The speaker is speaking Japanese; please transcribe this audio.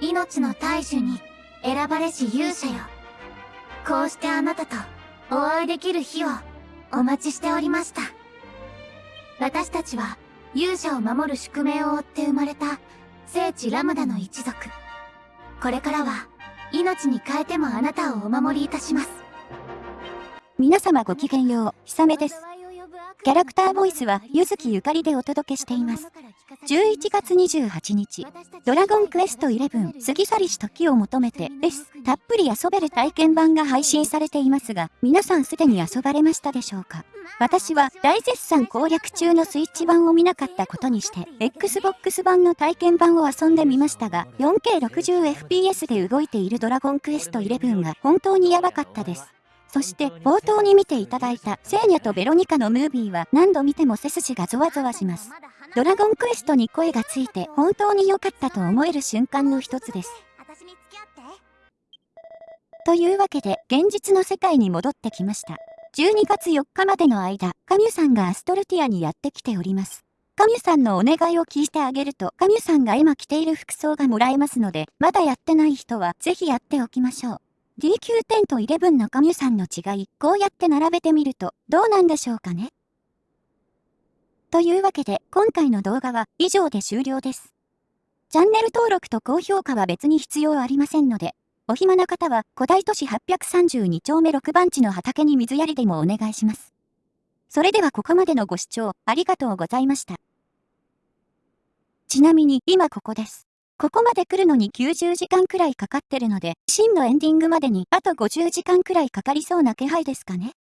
命の大樹に選ばれし勇者よ。こうしてあなたとお会いできる日をお待ちしておりました。私たちは勇者を守る宿命を負って生まれた聖地ラムダの一族。これからは命に変えてもあなたをお守りいたします。皆様ごきげんよう、ひさめです。キャラクターボイスは、ゆずきゆかりでお届けしています。11月28日、ドラゴンクエスト11過ぎ去りし時を求めてです。たっぷり遊べる体験版が配信されていますが、皆さんすでに遊ばれましたでしょうか？私は大絶賛攻略中のスイッチ版を見なかったことにして、Xbox 版の体験版を遊んでみましたが、4K60fps で動いているドラゴンクエスト11が本当にやばかったです。そして冒頭に見ていただいたセーニャとベロニカのムービーは何度見ても背筋がゾワゾワします。ドラゴンクエストに声がついて本当に良かったと思える瞬間の一つです。というわけで現実の世界に戻ってきました。12月4日までの間、カミュさんがアストルティアにやってきております。カミュさんのお願いを聞いてあげると、カミュさんが今着ている服装がもらえますので、まだやってない人はぜひやっておきましょう。DQ10 と11のカミュさんの違い、こうやって並べてみると、どうなんでしょうかねというわけで、今回の動画は以上で終了です。チャンネル登録と高評価は別に必要ありませんので、お暇な方は古代都市832丁目6番地の畑に水やりでもお願いします。それではここまでのご視聴ありがとうございました。ちなみに今ここです。ここまで来るのに90時間くらいかかってるので、真のエンディングまでにあと50時間くらいかかりそうな気配ですかね？